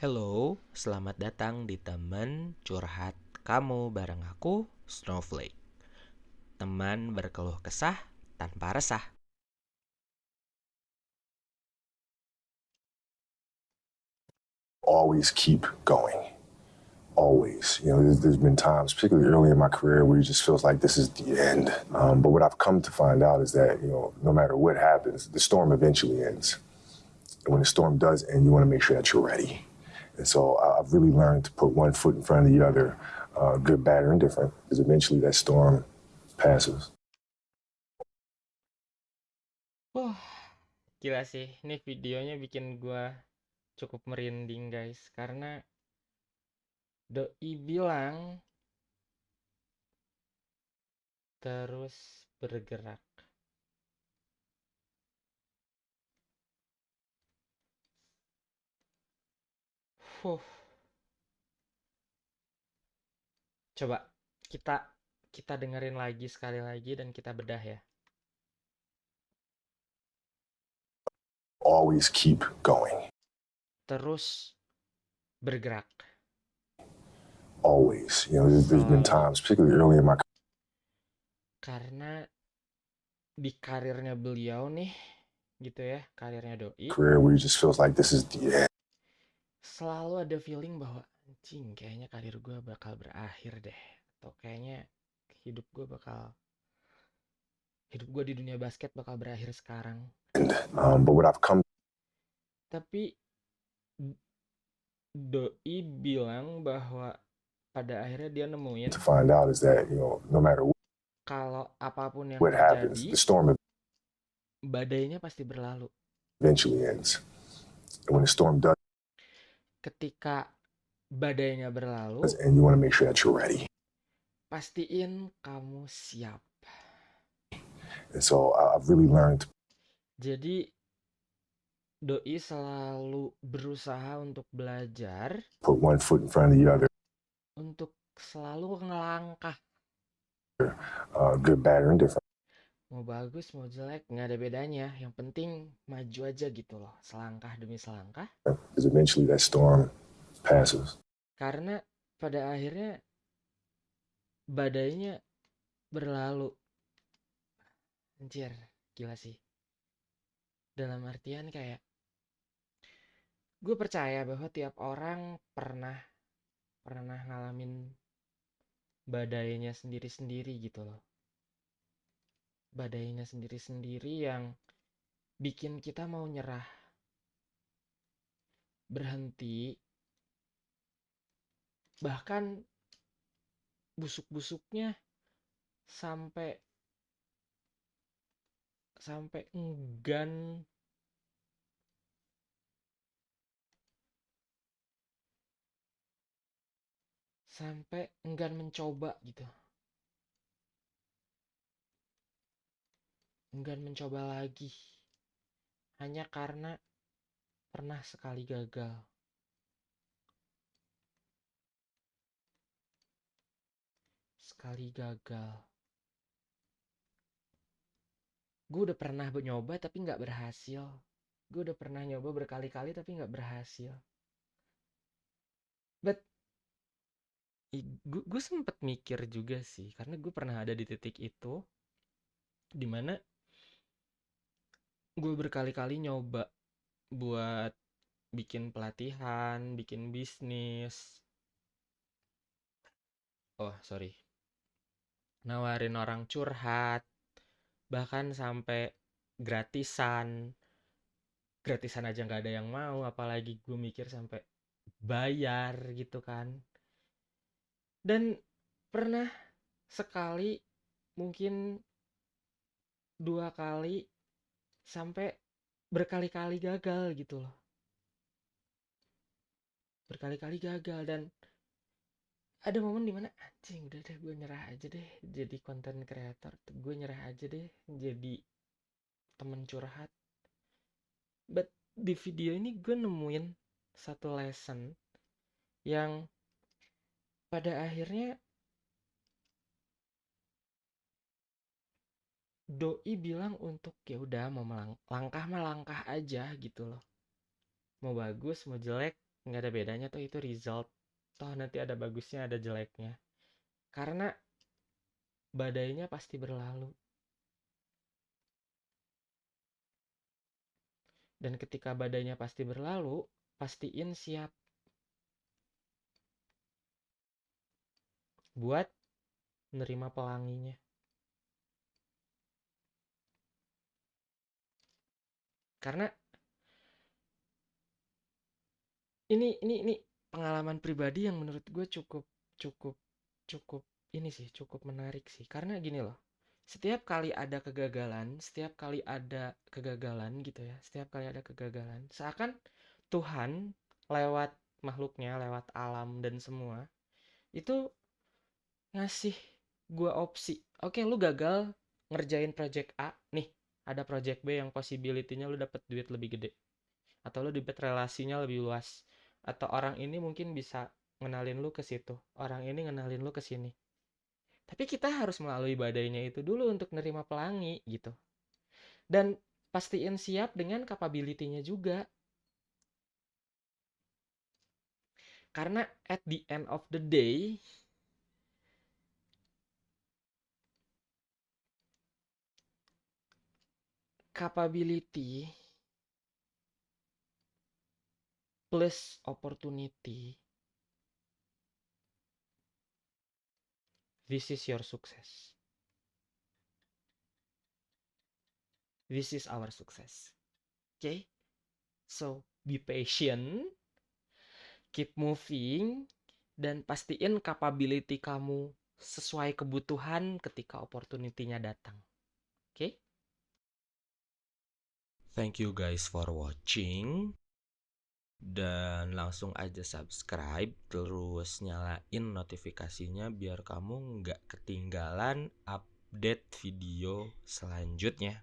Hello, selamat datang di teman curhat kamu bareng aku, Snowflake. Teman berkeluh kesah tanpa resah. always keep going. Always. You know, there's, there's been times, particularly early in my career, where it just feels like this is the end. Um, but what I've come to find out is that, you know, no matter what happens, the storm eventually ends. And when the storm does end, you want to make sure that you're ready. And so I've really learned to put one foot in front of the other, uh, good, bad, or indifferent, because eventually that storm passes. Wah, gila sih. Ini videonya bikin gua cukup merinding, guys. Karena Doi bilang terus bergerak. Huh. Coba kita kita dengerin lagi sekali lagi dan kita bedah ya. Always keep going. Terus bergerak. Always. You know, there's, there's been times, particularly early in my Karena di karirnya beliau nih, gitu ya, karirnya Doi, career where it just feels like this is the end. Selalu ada feeling bahwa anjing kayaknya karir gue bakal berakhir deh. Atau kayaknya hidup gue bakal hidup gue di dunia basket bakal berakhir sekarang. Um, but what I've come Tapi Doi bilang bahwa pada akhirnya dia nemuin to find out is that, you know, no matter kalau apa pun yang what happens, terjadi, the storm badainya pasti berlalu. eventually ends. And when the storm does Ketika badainya berlalu, and you want to make sure that you're ready. pastiin kamu siap. And so I've really learned Jadi Doi selalu berusaha untuk belajar, put one foot in front of the other, untuk selalu ngelangkah. uh, good, bad, or indifferent. Mau bagus, mau jelek, nggak ada bedanya. Yang penting maju aja gitu loh, selangkah demi selangkah. Because eventually that storm passes. Karena pada akhirnya badainya berlalu. Anjir, gila sih. Dalam artian kayak gue percaya bahwa tiap orang pernah pernah ngalamin badainya sendiri-sendiri gitu loh. Badainya sendiri-sendiri yang bikin kita mau nyerah. Berhenti. Bahkan busuk-busuknya sampai sampai enggan sampai enggan mencoba gitu. Enggan mencoba lagi. Hanya karena pernah sekali gagal. Sekali gagal. Gue udah pernah nyoba tapi nggak berhasil. Gue udah pernah nyoba berkali-kali tapi nggak berhasil. But gue sempet mikir juga sih karena gue pernah ada di titik itu di mana gue berkali-kali nyoba buat bikin pelatihan, bikin bisnis. Oh, sorry. Nawarin orang curhat, bahkan sampai gratisan. Gratisan aja nggak ada yang mau, apalagi gue mikir sampai bayar gitu kan. Dan pernah sekali, mungkin dua kali, sampai berkali-kali gagal gitu loh. Berkali-kali gagal dan ada momen di mana anjing udah deh gue nyerah aja deh jadi content creator gue nyerah aja deh jadi temen curhat but di video ini gue nemuin satu lesson yang pada akhirnya doi bilang untuk ya udah mau melang- langkah mah langkah aja gitu loh. Mau bagus mau jelek nggak ada bedanya tuh itu result. Toh nanti ada bagusnya ada jeleknya. Karena badainya pasti berlalu. Dan ketika badainya pasti berlalu pastiin siap. Buat nerima pelanginya karena ini ini ini pengalaman pribadi yang menurut gue cukup cukup cukup ini sih cukup menarik sih. Karena gini loh setiap kali ada kegagalan setiap kali ada kegagalan gitu ya setiap kali ada kegagalan seakan Tuhan lewat makhluknya lewat alam dan semua itu ngasih gue opsi oke lu gagal ngerjain project A nih ada project B yang possibility-nya lu dapet duit lebih gede. Atau lu dapet relasinya lebih luas. Atau orang ini mungkin bisa ngenalin lu ke situ. Orang ini ngenalin lu ke sini. Tapi kita harus melalui badainya itu dulu untuk nerima pelangi gitu. Dan pastiin siap dengan capability-nya juga. Karena at the end of the day capability plus opportunity. This is your success. This is our success. Okay? So be patient. Keep moving. Dan pastiin capability kamu sesuai kebutuhan ketika opportunity-nya datang. Oke okay? Thank you guys for watching. Dan langsung aja subscribe terus nyalain notifikasinya biar kamu nggak ketinggalan update video selanjutnya